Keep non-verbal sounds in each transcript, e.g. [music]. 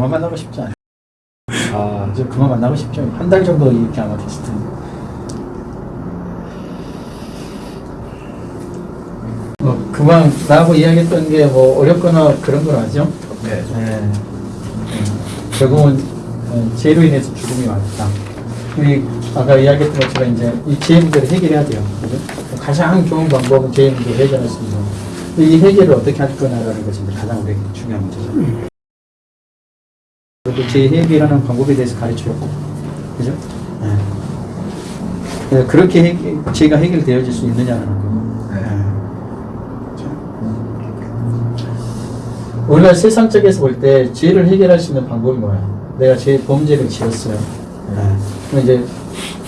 그만 만나고 싶지 않아요. 아, 이제 그만 만나고 싶죠. 한 달 정도 이렇게 아마 됐을 텐데. 뭐, 그만 나하고 이야기했던 게 뭐 어렵거나 그런 건 아니죠? 네. 네. 음, 결국은 어, 죄로 인해서 죽음이 왔다. 우리 아까 이야기했던 것처럼 이제 이죄 문제를 해결해야 돼요. 그죠? 가장 좋은 방법은 죄 문제를 해결할 수 있는. 이 해결을 어떻게 할 거냐라는 것이 가장 우리에게 중요한 문제죠. 죄 해결하는 방법에 대해서 가르쳐줬고, 그죠? 네. 네, 그렇게 해결, 죄가 해결되어질 수 있느냐는 거고. 네. 우리가 세상적에서 볼 때 죄를 해결할 수 있는 방법이 뭐야? 내가 죄 범죄를 지었어요. 그럼 이제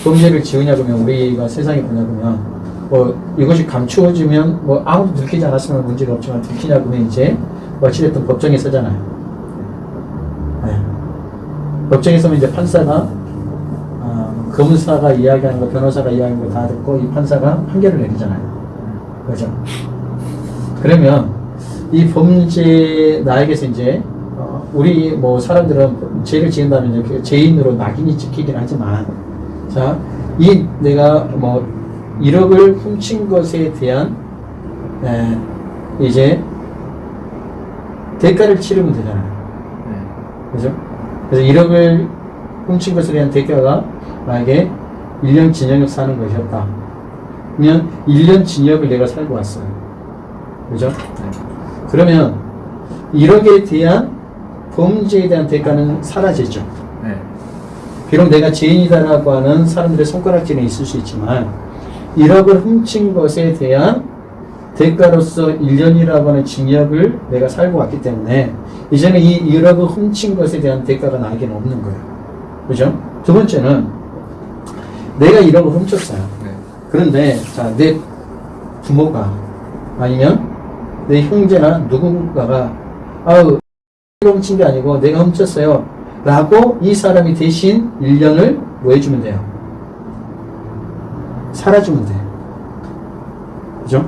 범죄를 지으냐 그러면 우리가 세상에 보냐 그러면 뭐 이것이 감추어지면 뭐 아무도 들키지 않았으면 문제가 없지만 들키냐 그러면 이제 뭐 어찌됐든 법정에 서잖아요. 네. 법정에 서면 이제 판사가 어, 검사가 이야기하는 거 변호사가 이야기하는 거 다 듣고 이 판사가 판결을 내리잖아요. 그죠? 그러면 이 범죄 나에게서 이제 어, 우리 뭐 사람들은 죄를 지은다면 이렇게 죄인으로 낙인이 찍히긴 하지만 자 이 내가 뭐 1억을 훔친 것에 대한 에, 이제 대가를 치르면 되잖아요. 네. 그죠? 그래서 1억을 훔친 것에 대한 대가가 만약에 1년 징역 사는 것이었다. 그러면 1년 징역을 내가 살고 왔어요. 그죠? 그러면 1억에 대한 범죄에 대한 대가는 사라지죠. 네. 비록 내가 죄인이다라고 하는 사람들의 손가락질은 있을 수 있지만 1억을 훔친 것에 대한 대가로서 1년이라고 하는 징역을 내가 살고 왔기 때문에 이제는 이 1억을 훔친 것에 대한 대가가 나에게는 없는 거예요. 그죠? 두 번째는 내가 1억을 훔쳤어요. 네. 그런데 자, 내 부모가 아니면 내 형제나 누군가가 아우 내가 훔친 게 아니고 내가 훔쳤어요 라고 이 사람이 대신 1년을 뭐 해주면 돼요? 살아주면 돼요. 그죠?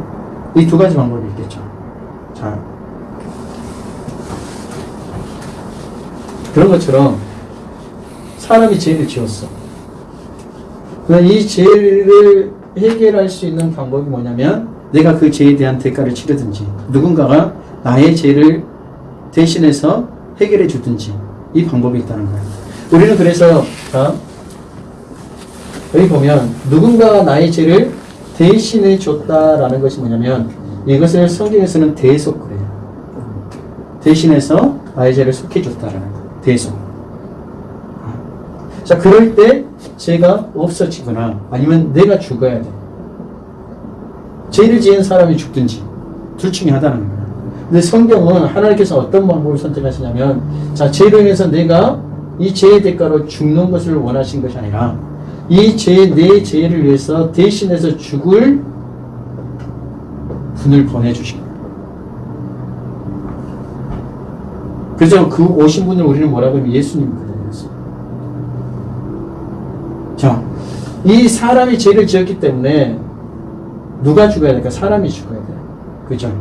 이 두 가지 방법이 있겠죠. 자. 그런 것처럼 사람이 죄를 지었어. 그러면 이 죄를 해결할 수 있는 방법이 뭐냐면 내가 그 죄에 대한 대가를 치르든지 누군가가 나의 죄를 대신해서 해결해 주든지 이 방법이 있다는 거예요. 우리는 그래서 자, 여기 보면 누군가가 나의 죄를 대신해 줬다라는 것이 뭐냐면 이것을 성경에서는 대속 그래요. 대신해서 나의 죄를 속해 줬다라는 대속. 자, 그럴 때 죄가 없어지거나 아니면 내가 죽어야 돼. 죄를 지은 사람이 죽든지 둘 중에 하나는 거예요. 근데 성경은 하나님께서 어떤 방법을 선택하시냐면 자, 죄로 인해서 내가 이 죄의 대가로 죽는 것을 원하신 것이 아니라 이 죄, 내 죄를 위해서 대신해서 죽을 분을 보내주신 거예요. 그래서 그 오신 분을 우리는 뭐라고 하면 예수님 그랬어요. 자, 이 사람이 죄를 지었기 때문에 누가 죽어야 될까? 사람이 죽어야 돼요. 그죠?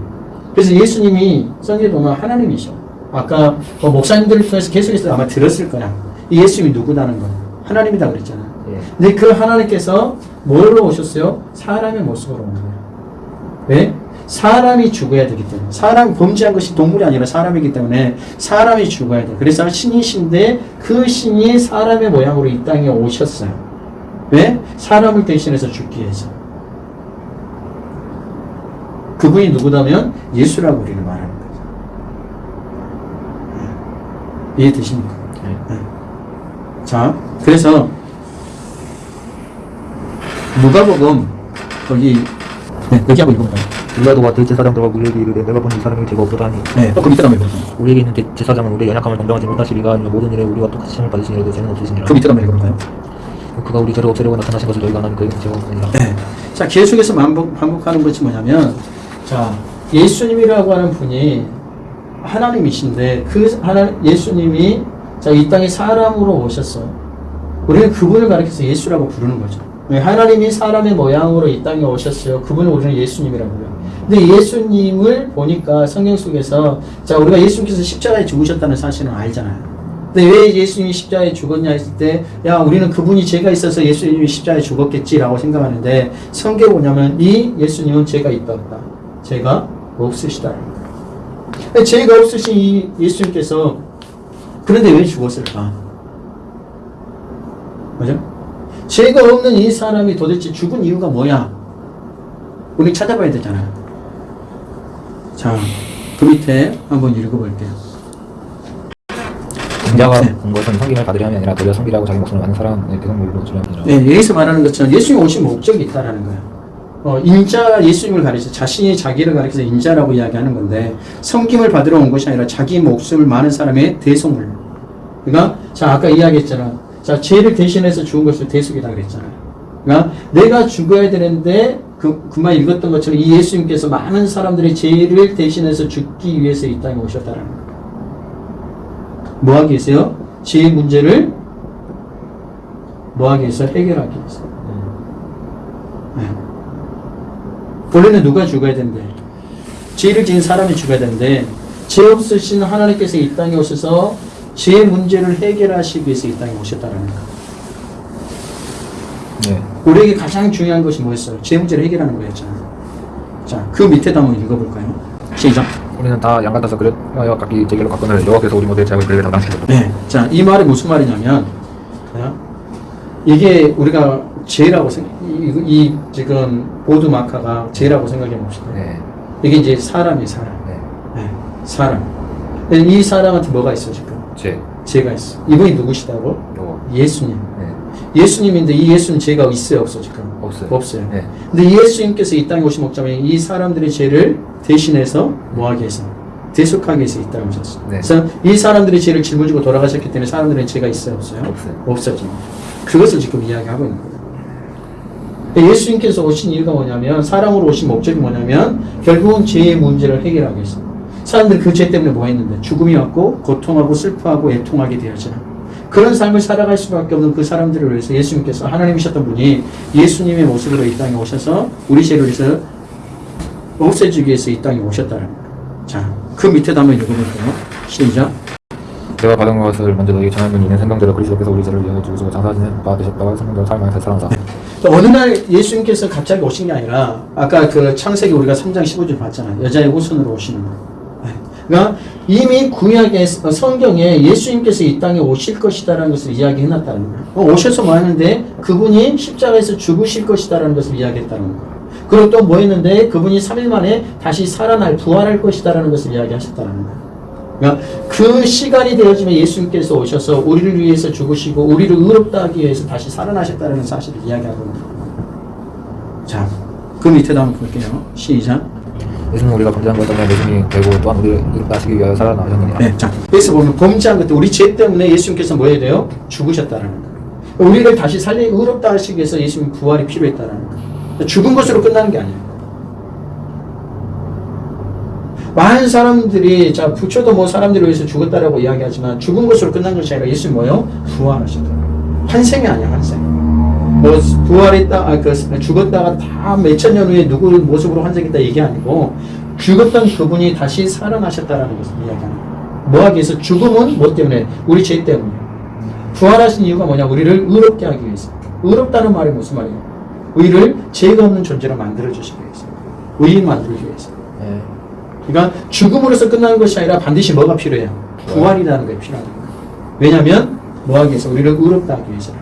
그래서 예수님이 성경에 보면 하나님이셔. 아까 뭐 목사님들을 통해서 계속해서 아마 들었을 거야. 이 예수님이 누구다는 거. 하나님이다 그랬잖아. 예. 근데 그 하나님께서 뭘로 오셨어요? 사람의 모습으로 온 거예요. 왜? 사람이 죽어야 되기 때문에. 사람이 범죄한 것이 동물이 아니라 사람이기 때문에 사람이 죽어야 돼. 그래서 신이신데 그 신이 사람의 모양으로 이 땅에 오셨어요. 왜? 사람을 대신해서 죽기 위해서. 그분이 누구다면 예수라고 우리는 말하는 거죠. 네. 이해되십니까? 네. 자, 그래서 누가복음 거기 네, 여기 한번 읽어볼까요? 빌라도와 대제사장들과 우리에게 이르되 내가 본이 사람이 죄가 없도다 하니 네, 그 밑에 한번 읽어볼까요? 우리에게 있는 대- 제사장은 우리의 연약함을 정정하지 못하시리가 아니면 모든 일에 우리와 똑같이 시험을 받으시니라도 죄는 없으시니라 그 밑에 한번 읽어볼까요? 그가 우리 죄를 없애려고 나타나신 것을 너희가 아나니 그에게는 죄가 없느니라 네. 자, 계속해서 반복, 반복하는 것이 뭐냐면, 자, 예수님이라고 하는 분이 하나님이신데, 그 하나, 예수님이, 자, 이 땅에 사람으로 오셨어. 우리는 그분을 가리켜서 예수라고 부르는 거죠. 왜? 하나님이 사람의 모양으로 이 땅에 오셨어요. 그분을 우리는 예수님이라고 해요. 근데 예수님을 보니까 성경 속에서, 자, 우리가 예수님께서 십자가에 죽으셨다는 사실은 알잖아요. 근데 왜 예수님이 십자가에 죽었냐 했을 때, 야, 우리는 그분이 죄가 있어서 예수님이 십자가에 죽었겠지라고 생각하는데, 성경에 뭐냐면, 이 예수님은 죄가 있다 없다. 죄가 없으시다. 근데 죄가 없으신 이 예수님께서, 그런데 왜 죽었을까? 그죠? 죄가 없는 이 사람이 도대체 죽은 이유가 뭐야? 우리 찾아봐야 되잖아요. 자, 그 밑에 한번 읽어볼게요. 인자가 네. 온 것은 성김을 받으려 함이 아니라 도리어 성기라고 자기 목숨을 많은 사람의 대성물로 주려 함이라. 네, 여기서 말하는 것처럼 예수님 오신 목적이 있다라는 거예요. 어, 인자 예수님을 가리켜 자신이 자기를 가리켜서 인자라고 이야기하는 건데 성김을 받으러 온 것이 아니라 자기 목숨을 많은 사람의 대속물. 그러니까 자 아까 이야기했잖아. 자 죄를 대신해서 죽은 것을 대속이다 그랬잖아요. 그러니까 내가 죽어야 되는데 그 그만 읽었던 것처럼 이 예수님께서 많은 사람들의 죄를 대신해서 죽기 위해서 이 땅에 오셨다라는 거예요. 뭐 하기 위해서요? 죄의 문제를 뭐 하기 위해서 해결하기 위해서. 네. 원래는 누가 죽어야 되는데 죄를 지은 사람이 죽어야 되는데 죄 없으신 하나님께서 이 땅에 오셔서 죄의 문제를 해결하시기 위해서 이 땅에 오셨다는 거. 네. 우리에게 가장 중요한 것이 뭐였어요? 죄 문제를 해결하는 거였잖아요. 자, 그 밑에도 한번 읽어볼까요? 시작. 우리는 다양 같아서 그릇 여 각기 제길로 갔거늘 여호와께서 우리 모두의 죄악을 그에게 담당시켰다. 네. 자, 이 말이 무슨 말이냐면, 자, 이게 우리가 죄라고 생각, 이, 이 지금 보드 마카가 죄라고 생각해 봅시다. 네. 이게 이제 사람이 사람. 네. 네, 사람. 이 사람한테 뭐가 있어 지금? 죄. 죄가 있어. 이분이 누구시다고? 요. 예수님. 네. 예수님인데 이 예수님 죄가 있어요, 없어 지금? 없어요. 없어요. 네. 근데 예수님께서 이 땅에 오신 목적이 이 사람들의 죄를 대신해서 뭐하기 위해서? 대속하기 위해서 이 땅에 오셨어요. 네. 그래서 이 사람들의 죄를 짊어지고 돌아가셨기 때문에 사람들의 죄가 있어요, 없어요? 없어요. 없어지. 그것을 지금 이야기하고 있는 거예요. 근데 예수님께서 오신 이유가 뭐냐면 사랑으로 오신 목적이 뭐냐면 결국은 죄의 문제를 해결하기 위해서. 사람들 그 죄 때문에 뭐 했는데 죽음이 왔고 고통하고 슬퍼하고 애통하게 되었잖아. 그런 삶을 살아갈 수밖에 없는 그 사람들을 위해서 예수님께서 하나님이셨던 분이 예수님의 모습으로 이 땅에 오셔서 우리 죄를 위해서 없애주기 위해서 이 땅에 오셨다는 거예요. 자, 그 밑에도 한번 읽어볼게요. 시작. 내가 받은 것을 먼저 너에게 전하는 이는 생명대로 그리스도께서 우리 죄를 위하여 죽으시고 장사하시는 바 되셨다가 생명대로 살아나사. 또 어느 날 예수님께서 갑자기 오신 게 아니라 아까 그 창세기 우리가 3장 15절 봤잖아요. 여자의 후손으로 오시는 거. 네. 그러니까 이미 구약의 성경에 예수님께서 이 땅에 오실 것이다라는 것을 이야기해놨다는 거예요. 어, 오셔서 뭐 하는데 그분이 십자가에서 죽으실 것이다라는 것을 이야기했다는 거예요. 그리고 또 뭐 했는데 그분이 3일 만에 다시 살아날 부활할 것이다라는 것을 이야기하셨다는 거예요. 그러니까 그 시간이 되어지면 예수님께서 오셔서 우리를 위해서 죽으시고 우리를 의롭다 하기 위해서 다시 살아나셨다는 사실을 이야기하고 있는 거예요. 자, 그 밑에도 한번 볼게요. 시작. 예수는 우리가 범죄한 것 때문에 예수님이 되고 또한 우리를 하시기 위하여 살아나셨느니라. 네, 자, 여기서 보면 범죄한 것도 우리 죄 때문에 예수님께서 뭐 해야 돼요? 죽으셨다는 거예요. 우리를 다시 살리 의롭다 하시기 위해서 예수님 부활이 필요했다는 거예요. 죽은 것으로 끝나는 게 아니에요. 많은 사람들이 자 부처도 뭐 사람들을 위해서 죽었다라고 이야기하지만 죽은 것으로 끝난 것이 아니라 예수님 뭐요? 부활하셨다. 환생이 아니야 환생. 뭐 부활했다, 아, 그 죽었다가 다 몇천 년 후에 누구 모습으로 환생했다 이게 아니고 죽었던 그분이 다시 살아나셨다라는 것을 이야기하는 거예요. 뭐 하기 위해서 죽음은 뭐 때문에? 우리 죄 때문에. 부활하신 이유가 뭐냐? 우리를 의롭게 하기 위해서. 의롭다는 말이 무슨 말이에요? 우리를 죄가 없는 존재로 만들어 주시기 위해서. 의인 만들기 위해서. 네. 그러니까 죽음으로서 끝나는 것이 아니라 반드시 뭐가 필요해요? 부활이라는 게 필요하다. 왜냐하면 뭐 하기 위해서? 우리를 의롭다 하기 위해서.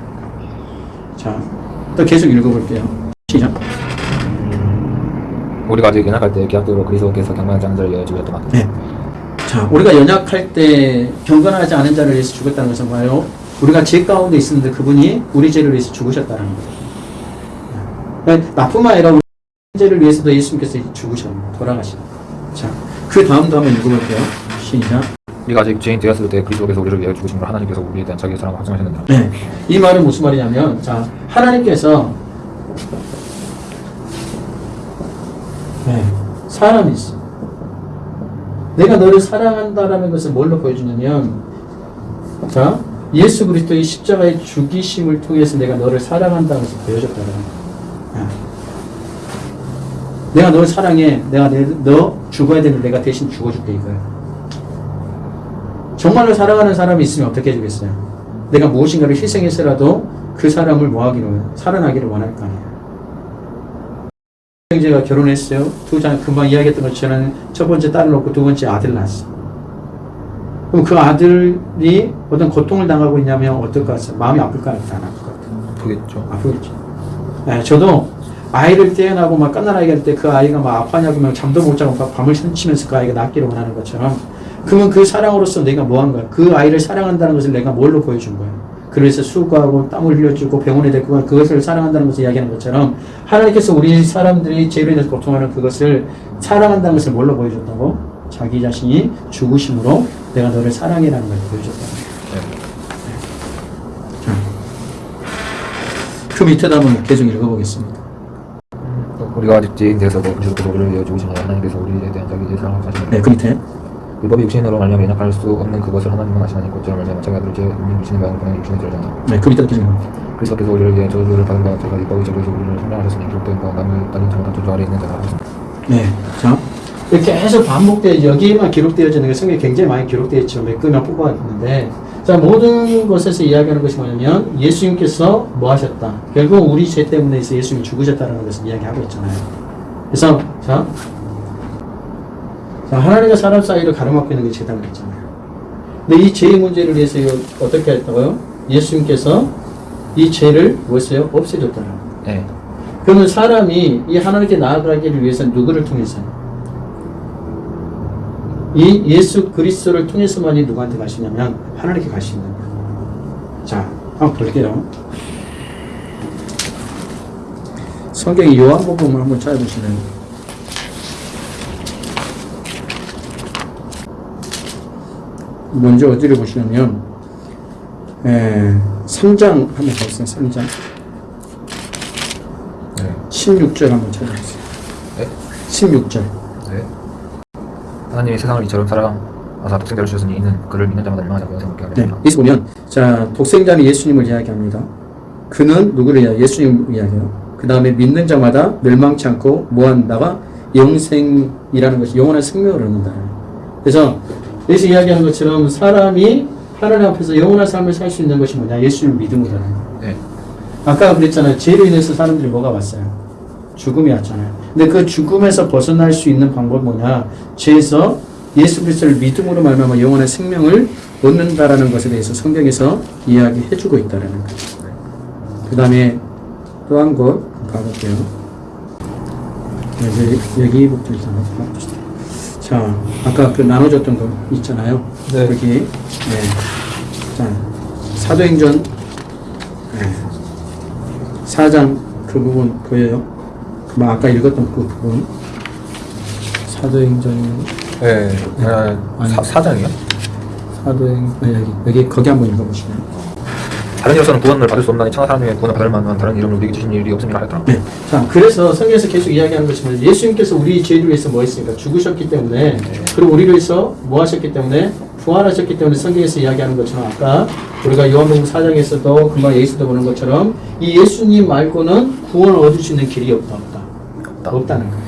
자, 또 계속 읽어볼게요. 시작. 우리가 아직 연약할 때 계약대로 그리스도께서 경건하지 않은 자를 위하여 죽으셨더만. 네. 자, 우리가 연약할 때 경건하지 않은 자를 위해서 죽었다는 것은 뭐예요? 우리가 죄 가운데 있었는데 그분이 우리 죄를 위해서 죽으셨다는 거예요. 나뿐만 아니라 우리 죄를 위해서도 예수님께서 죽으셨는 돌아가신 자, 그 다음도 한번 읽어볼게요. 시작. 우리가 아직 죄인 되었을 때 그리스도께서 우리를 위하여 걸 하나님께서 우리에 대한 자기의 사랑을 확증하셨느니라. 네. 이 말은 무슨 말이냐면, 자, 하나님께서, 네, 사람이 있어. 내가 너를 사랑한다라는 것을 뭘로 보여주냐면, 자, 예수 그리스도의 십자가의 죽이심을 통해서 내가 너를 사랑한다는 것을 보여줬다는 거야. 내가 너를 사랑해. 내가 내, 너 죽어야 되는데 내가 대신 죽어줄게, 이거야. 정말로 사랑하는 사람이 있으면 어떻게 해주겠어요? 내가 무엇인가를 희생해서라도 그 사람을 뭐하기를 살아나기를 원할 거 아니에요. 형제가 결혼했어요. 두 장 금방 이야기했던 것처럼 첫 번째 딸을 낳고 두 번째 아들 낳았어. 그럼 그 아들이 어떤 고통을 당하고 있냐면 어떨 것 같아요? 마음이 아플까 안 아플 것 같아요? 아프겠죠. 아프겠죠. 네, 저도 아이를 태어나고 막 깐난 아이가 될때그 아이가 막 아파냐고 면 잠도 못 자고 막 밤을 설치면서 그 아이가 낫기를 원하는 것처럼 그러면 그 사랑으로서 내가 뭐한 거야? 그 아이를 사랑한다는 것을 내가 뭘로 보여준 거야? 그래서 수고하고 땀을 흘려주고 병원에 데리고 가 그것을 사랑한다는 것을 이야기하는 것처럼 하나님께서 우리 사람들이 죄로 인해서 고통하는 그것을 사랑한다는 것을 뭘로 보여줬다고? 자기 자신이 죽으심으로 내가 너를 사랑해라는 걸 보여줬다는 거야. 그 밑에다 한번 계속 읽어보겠습니다. 우리가 아직 죄인 그리스도께서 우리를 위하여 죽으신 하나님께서 우리에 대한 자기의 사랑을 사시는 네, 그 밑에. 율법이 육신으로 말미암아 연약할 수 없는 그것을 하나님은 아시나니 곧저로 말미암아 자기 아들을 죄 없는 육신의 마음을 보내 육신의 죄를 졌다. 네, 그 밑에다 계속 읽어. 그리스도 께서 우리를 위해 저주를 받은 바 제가 율법의 저주에서 우리를 생명하셨으니 기록된 바 남을 따른 잘못한 저주 아래 있는 자가 하셨습니다. 네, 자 이렇게 계속 반복돼 여기에만 기록되어지는 게 성경에 굉장히 많이 기록되어 있죠. 몇 개만 뽑아왔는데 자 모든 것에서 이야기하는 것이 뭐냐면 예수님께서 뭐 하셨다. 결국 우리 죄 때문에 해서 예수님이 죽으셨다는 것을 이야기하고 있잖아요. 그래서 자, 자 하나님과 사람 사이를 가로막고 있는 게 죄다 그랬잖아요. 근데 이 죄의 문제를 위해서 어떻게 했다고요? 예수님께서 이 죄를 뭐했어요? 없애줬다는. 네. 그러면 사람이 이 하나님께 나아가기를 위해서 누구를 통해서? 이 예수 그리스도를 통해서만이 누구한테 있냐면 하나님께 있는 거예요. 자, 한번 볼게요. 성경의 요한복음을 한번 찾아보시면 먼저 어디를 보시냐면 에, 3장 한번 보세요. 3장 네. 16절 한번 찾아보세요. 네. 16절. 네. 하나님이 세상을 이처럼 사랑하사 독생자를 주셨으니 이는 그를 믿는 자마다 멸망하지 않고 영생을 얻게 네. 하리라. 여기서 보면 자 독생자는 예수님을 이야기합니다. 그는 누구를 이야기? 예수님을 이야기해요. 그 다음에 믿는 자마다 멸망치 않고 뭐한다가 영생이라는 것이 영원한 생명을 얻는다. 그래서 여기서 이야기하는 것처럼 사람이 하나님 앞에서 영원한 삶을 살 수 있는 것이 뭐냐? 예수님을 믿음으로라는 거예요. 네. 아까 그랬잖아요. 죄로 인해서 사람들이 뭐가 왔어요? 죽음이 왔잖아요. 근데 그 죽음에서 벗어날 수 있는 방법이 뭐냐? 죄에서 예수 그리스도를 믿음으로 말미암아 영원한 생명을 얻는다라는 것에 대해서 성경에서 이야기해 주고 있다라는 거예요. 그 다음에 또 한 곳 가볼게요. 여기, 여기부터 일단 가봅시다. 자, 아까 그 나눠줬던 거 있잖아요. 네. 여기, 네. 자, 사도행전 네. 4장 그 부분 보여요? 그 아까 읽었던 그 부분 사도행전 네. 아, 아니. 사, 사장이요? 사도행 네, 여기 여기 거기 한번 읽어보시면 다른 이로서는 구원을 받을 수 없나니 천하 사람 중에 구원을 받을 만한 다른 이름을 우리에게 주신 일이 없음이라 하였더라. 네. 자 그래서 성경에서 계속 이야기하는 것이면 예수님께서 우리 죄를 위해서 뭐 했습니까? 죽으셨기 때문에 그리고 우리를 위해서 뭐 하셨기 때문에 부활하셨기 때문에 성경에서 이야기하는 것처럼 아까 우리가 요한복음 4장에서도 금방 예수도 보는 것처럼 이 예수님 말고는 구원을 얻을 수 있는 길이 없다 없다 없다. 없다는 거예요.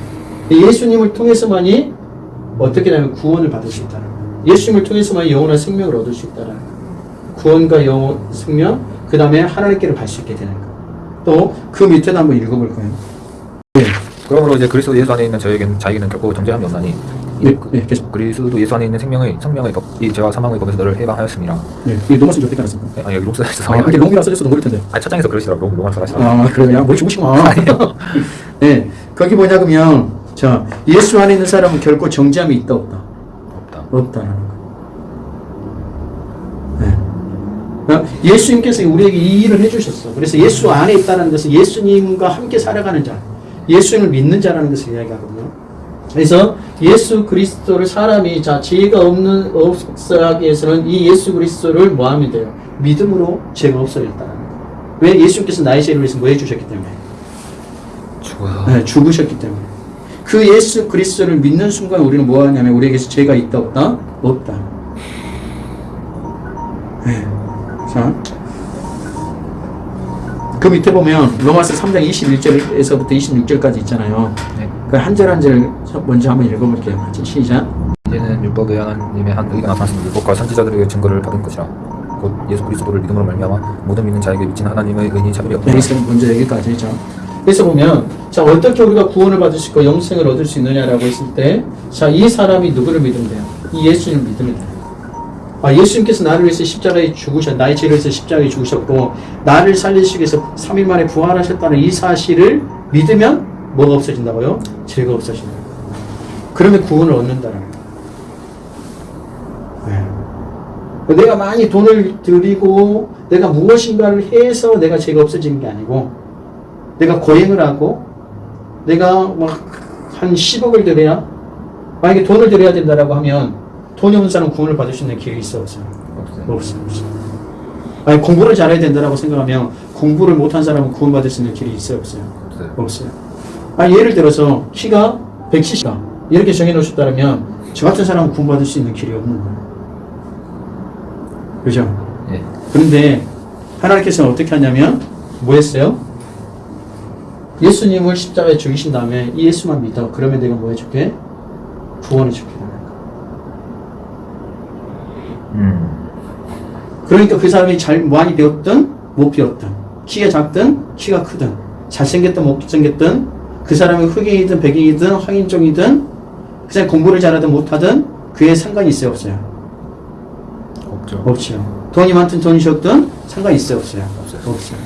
이 예수님을 통해서만이 어떻게 되면 구원을 받을 수 있다는 거예요. 예수님을 통해서만 영원한 생명을 얻을 수 있다는 거예요. 구원과 영원 생명, 그 다음에 하나님께로 갈 수 있게 되는 거예요. 또그 밑에도 한번 읽어볼 거예요. 네, 그러므로 이제 그리스도 예수 안에 있는 저에게는 자에게는 결코 정죄함이 없나니 네, 네. 그리스도 예수 안에 있는 생명의 생명의 법, 이 죄와 사망의 법에서 너를 해방하였음이라. 네, 이 로마서 어떻게 알았습니까? 네, 아니 여기 롬스 아, 있어서 근데 롬이라 써졌어도 모를 텐데. 아니 첫 장에서 그러시더라고 롬 롬을 써가시더라고. 아, 그래요? 야, 뭘 죽으시구나. [laughs] 네, 거기 뭐냐, 그러면, 자, 예수 안에 있는 사람은 결코 정죄함이 있다, 없다? 없다. 없다라는 거예요. 네. 그러니까 예수님께서 우리에게 이 일을 해주셨어. 그래서 예수 안에 있다는 것은 예수님과 함께 살아가는 자, 예수님을 믿는 자라는 것을 이야기하거든요. 그래서 예수 그리스도를 사람이 자 죄가 없는 없어하기 위해서는 이 예수 그리스도를 뭐 하면 돼요? 믿음으로 죄가 없어졌다는 거예요. 왜 예수님께서 나의 죄를 위해서 뭐 해주셨기 때문에? 죽어요. 네, 죽으셨기 때문에. 그 예수 그리스도를 믿는 순간 우리는 뭐 하냐면 우리에게 죄가 있다 없다? 없다. 자. 그 밑에 보면 로마서 3장 21절에서부터 26절까지 있잖아요. 네. 그한절 한 절 먼저 한번 읽어볼게요. 같이 시작. 이제는 율법의 하나님의 한 의가 나타났으니 율법과 선지자들에게 증거를 받은 것이라 곧 예수 그리스도를 믿음으로 말미암아 모든 믿는 자에게 미친 하나님의 의인이 차별이 없다 여기서 먼저 여기까지 했죠. 그래서 보면 자 어떻게 우리가 구원을 받을 수 있고 영생을 얻을 수 있느냐라고 했을 때 자 이 사람이 누구를 믿으면 돼요? 이 예수님을 믿으면 돼요. 아 예수님께서 나를 위해서 십자가에 죽으셨 나의 죄를 위해서 십자가에 죽으셨고 나를 살리시기 위해서 3일 만에 부활하셨다는 이 사실을 믿으면 뭐가 없어진다고요? 죄가 없어진다. 그러면 구원을 얻는다는 거예요. 네. 내가 많이 돈을 들이고 내가 무엇인가를 해서 내가 죄가 없어지는 게 아니고 내가 고행을 하고 내가 막 한 10억을 들여야 만약에 돈을 들여야 된다라고 하면 돈이 없는 사람은 구원을 받을 수 있는 길이 있어 없어요? 없어요. 없어요. 만약 공부를 잘해야 된다라고 생각하면 공부를 못한 사람은 구원받을 수 있는 길이 있어요 없어요? 없어요. 없어요. 아, 예를 들어서 키가 170다. 이렇게 정해놓으셨다면 저 같은 사람은 구원받을 수 있는 길이 없는 거예요. 그죠? 예. 그런데 하나님께서는 어떻게 하냐면 뭐 했어요? 예수님을 십자가에 죽이신 다음에 이 예수만 믿어. 그러면 내가 뭐 해줄게? 구원해 줄게. 음. 그러니까 그 사람이 잘 많이 배웠든 못 배웠든 키가 작든 키가 크든 잘생겼든 못생겼든 그 사람이 흑인이든 백인이든 황인종이든 그 사람이 공부를 잘하든 못하든 그에 상관이 있어요 없어요? 없죠. 없죠. 돈이 많든 돈이 적든 상관이 있어요 없어요? 없어요. 없어요.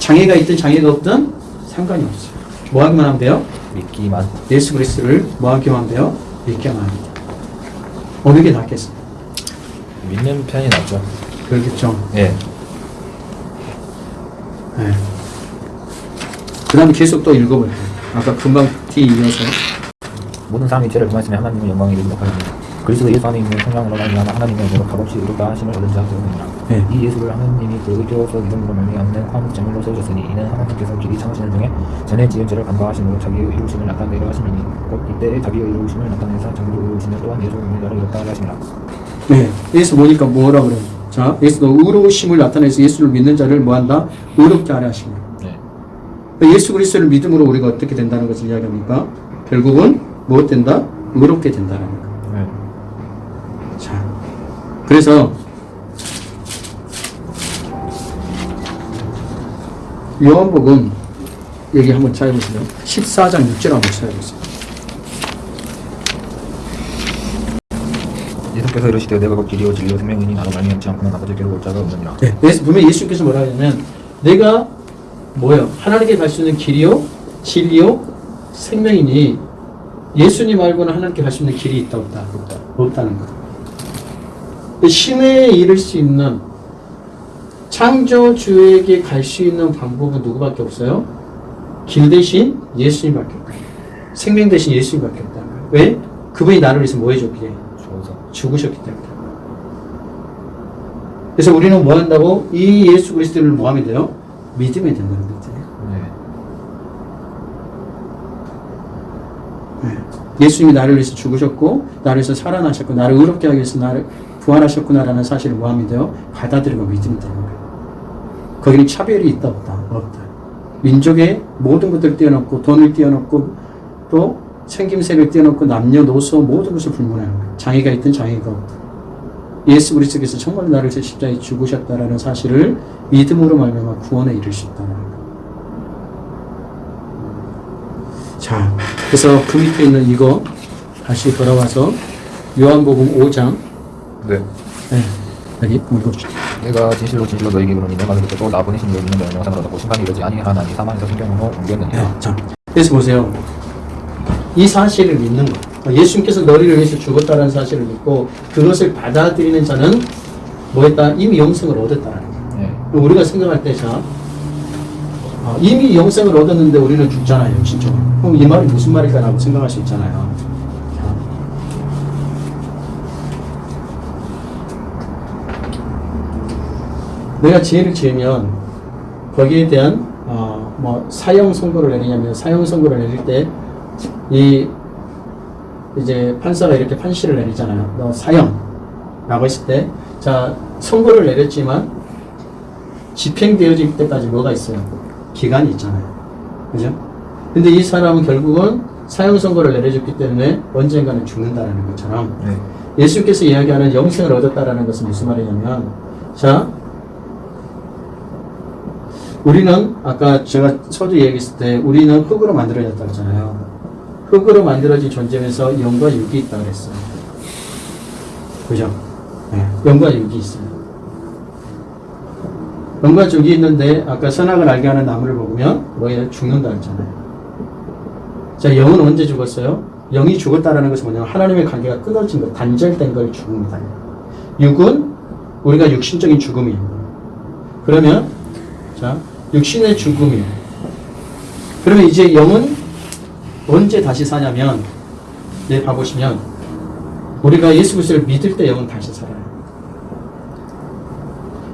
장애가 있든 장애가 없든 상관이 없어요. 뭐 하기만 하면 돼요? 믿기만 예수 그리스도를 뭐 하기만 하면 돼요? 믿기만 합니다. 어느 게 낫겠습니까? 믿는 편이 낫죠. 그렇겠죠. 예. 네. 그 다음에 계속 또 읽어볼게요. 아까 금방 뒤 이어서. 모든 사람이 죄를 범하였으면 하나님의 영광이 이르지 못하였습니다. 그리스도 예수 안에 있는 성령으로 말미암아 하나님의 은혜로 값없이 의롭다 하심을 얻은 자 되옵니다. 네. 이 예수를 하나님이 그 의로워서 믿음으로 말미암는 화목 제물로 세우셨으니 이는 하나님께서 길이 창하신을 통해 전에 지은 죄를 간과하심으로 자기의 이루심을 나타내려 하심이니 곧 이때에 자기의 이루심을 나타내사 자기도 이루심을 또한 예수 우리나라를 의롭다 하심이라. 네. 예수 보니까 뭐라 그래요? 자, 예수도 의로우심을 나타내서 예수를 믿는 자를 뭐한다? 의롭게 하려 하십니다. 네. 예수 그리스도를 믿음으로 우리가 어떻게 된다는 것을 이야기합니까? 결국은 무엇 된다? 의롭게 된다는 거. 그래서 요한복음 여기 한번 찾아보세요. 14장 6절 한번 찾아보세요. 예수께서 이르시되 내가 곧 길이요 진리요 생명이니 나로 말미암지 않고는 아버지께로 올 자가 없느니라. 네. 예수, 분명히 예수님께서 뭐라 하냐면 내가 뭐요? 하나님께 갈 수 있는 길이요, 진리요, 생명이니 예수님 말고는 하나님께 갈 수 있는 길이 있다 없다? 없다. 없다는 거. 신에 이를 수 있는 창조주에게 갈 수 있는 방법은 누구밖에 없어요? 길 대신 예수님밖에 없다. 생명 대신 예수님밖에 거예요. 왜? 그분이 나를 위해서 뭐 해줬기에? 죽으셨기 때문에. 그래서 우리는 뭐 한다고? 이 예수 그리스도를 뭐 하면 돼요? 믿으면 된다는 거죠. 네. 예수님이 나를 위해서 죽으셨고, 나를 위해서 살아나셨고, 나를 의롭게 하기 위해서 나를 부활하셨구나라는 사실을 뭐 하면 돼요? 받아들이고 믿으면 되는 거예요. 거기는 차별이 있다, 없다? 없다. 민족의 모든 것들을 띄워놓고, 돈을 띄워놓고, 또 생김새를 띄워놓고, 남녀노소 모든 것을 불문하는 거예요. 장애가 있든 장애가 없든. 예수 그리스도께서 정말 나를 위해서 십자가에 죽으셨다라는 사실을 믿음으로 말미암아 구원에 이를 수 있다는 거예요. 자, 그래서 그 밑에 있는 이거 다시 돌아와서 요한복음 5장 네. 네, 여기 읽어주시죠. 내가 진실로 진실로 너에게 그러니 내가 너를 듣고 나 보내신 이를 믿는 영상을 얻었고 심판이 이르지 아니하나니 사망에서 생명으로 옮겼느니라. 네, 자, 그래서 보세요. 이 사실을 믿는 것. 예수님께서 너를 위해서 죽었다는 사실을 믿고 그것을 받아들이는 자는 뭐했다? 이미 영생을 얻었다는 거예요. 네. 우리가 생각할 때, 자, 아, 이미 영생을 얻었는데 우리는 죽잖아요, 진짜. 그럼 이 말이 무슨 말일까라고 생각할 수 있잖아요. 자. 내가 죄를 지으면 거기에 대한 어, 뭐 사형 선고를 내리냐면 사형 선고를 내릴 때 이 이제 판사가 이렇게 판시를 내리잖아요. 너 사형라고 했을 때, 자 선고를 내렸지만 집행되어질 때까지 뭐가 있어요? 기간이 있잖아요. 그죠? 근데 이 사람은 결국은 사형 선고를 내려줬기 때문에 언젠가는 죽는다라는 것처럼 네. 예수께서 이야기하는 영생을 얻었다라는 것은 무슨 말이냐면, 자, 우리는 아까 제가 서두 얘기했을 때 우리는 흙으로 만들어졌다 그랬잖아요. 흙으로 만들어진 존재면서 영과 육이 있다 그랬어요. 그죠? 네. 영과 육이 있어요. 영과 육이 있는데 아까 선악을 알게 하는 나무를 먹으면 뭐예요? 죽는다 그랬잖아요. 자, 영은 언제 죽었어요? 영이 죽었다라는 것은 뭐냐면 하나님의 관계가 끊어진 것, 단절된 걸 죽음이다. 육은 우리가 육신적인 죽음이에요. 그러면 자, 육신의 죽음이에요. 그러면 이제 영은 언제 다시 사냐면 네, 봐보시면 우리가 예수 그리스도를 믿을 때 영은 다시 살아요.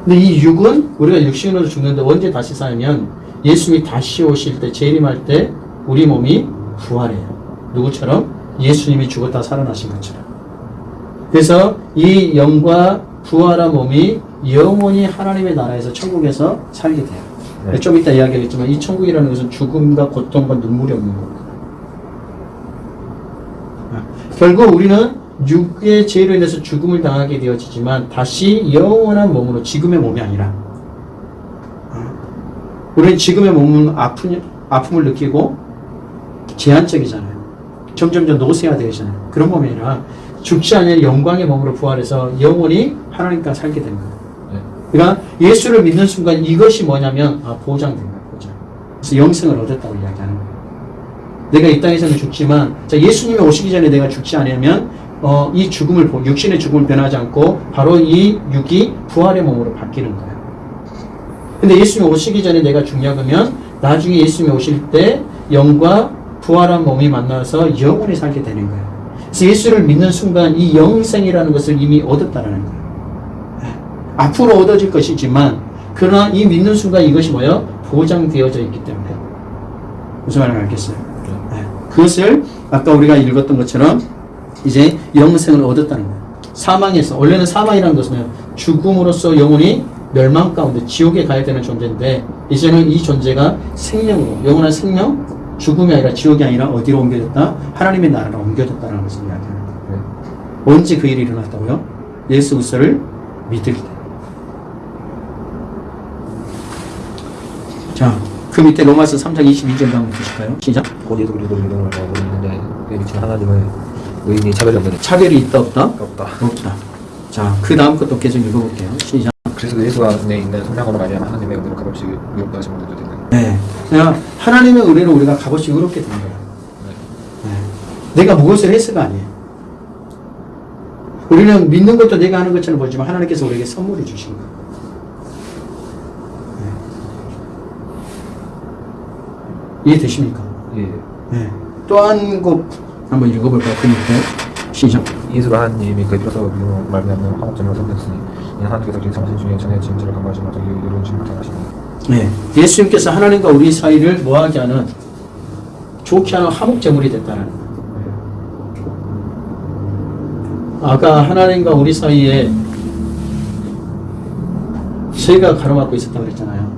근데 이 육은 우리가 육신으로 죽는데 언제 다시 사냐면 예수님이 다시 오실 때 재림할 때 우리 몸이 부활해요. 누구처럼? 예수님이 죽었다 살아나신 것처럼. 그래서 이 영과 부활한 몸이 영원히 하나님의 나라에서 천국에서 살게 돼요. 네. 좀 이따 이야기하겠지만 이 천국이라는 것은 죽음과 고통과 눈물이 없는 겁니다. 아, 결국 우리는 육의 죄로 인해서 죽음을 당하게 되어지지만 다시 영원한 몸으로 지금의 몸이 아니라 아, 우리는 지금의 몸은 아픈, 아픔을 느끼고 제한적이잖아요. 점점점 노쇠화 되잖아요. 그런 몸이 아니라 죽지 않는 영광의 몸으로 부활해서 영원히 하나님과 살게. 네. 그러니까 예수를 믿는 순간 이것이 뭐냐면 아, 보장된 거예요. 보장. 그래서 영생을 얻었다고 이야기하는 거예요. 내가 이 땅에서는 죽지만 자, 예수님이 오시기 전에 내가 죽지 않으면 어, 이 죽음을 보- 육신의 죽음을 변하지 않고 바로 이 육이 부활의 몸으로 바뀌는 거예요. 근데 예수님이 오시기 전에 내가 죽냐 그러면 나중에 예수님이 오실 때 영과 부활한 몸이 만나서 영원히 살게 되는 거예요. 그래서 예수를 믿는 순간 이 영생이라는 것을 이미 얻었다라는 거예요. 앞으로 얻어질 것이지만 그러나 이 믿는 순간 이것이 뭐예요? 보장되어져 있기 때문에 무슨 말인지 알겠어요? 네. 그것을 아까 우리가 읽었던 것처럼 이제 영생을 얻었다는 거예요. 사망에서 원래는 사망이라는 것은 죽음으로써 영혼이 멸망 가운데 지옥에 가야 되는 존재인데 이제는 이 존재가 생명으로 영원한 생명 죽음이 아니라 지옥이 아니라 어디로 옮겨졌다? 하나님의 나라로 옮겨졌다는 것을 이야기하는 거예요. 네. 언제 그 일이 일어났다고요? 예수 그리스도를 믿을 때. 자, 그 밑에 로마서 3장 22절 한번 보실까요? 시작. 곧 예수 그리스도 믿음을 알고 있는데 그에 미친 하나님을 의인이 차별이 없는 차별이 있다 없다? 없다. 없다. 자, 그 다음 것도 계속 읽어볼게요. 시작. 그래서 예수가 내 있는 성량으로 말미암아 하나님의 은혜로 값없이 의롭다 하심을 얻게 되는 네. 그냥 하나님의 은혜로 우리가 값없이 의롭게 된 거예요. 네. 내가 무엇을 해서가 아니에요. 우리는 믿는 것도 내가 하는 것처럼 보지만 하나님께서 우리에게 선물을 주신 거예요. 이해되십니까? 예. 네. 또한 곡 한번 읽어볼까요? 그 밑에 시작. 하나님이 그의 피로서 믿음으로 말미암는 화목점으로 섬겼으니 이는 하나님께서 그리 참으신 중에 전에 지은 를 간과하시고 자기 의로운 심을 당하시니 네. 예수님께서 하나님과 우리 사이를 뭐하게 하는 좋게 하는 화목제물이 됐다는. 아까 하나님과 우리 사이에 죄가 가로막고 있었다고 그랬잖아요.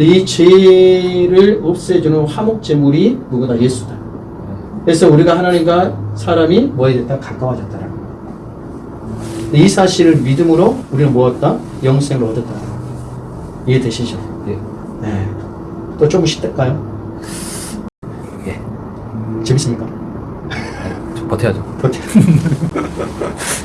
이 죄를 없애주는 화목제물이 누구다? 예수다. 그래서 우리가 하나님과 사람이 뭐에 됐다? 근데 이 사실을 믿음으로 우리는 뭐였다? 영생을 얻었다. 이해되시죠? 예. 네. 또 조금 쉬을까요? 예. 재밌습니까? 좀 버텨야죠. 버텨. [laughs]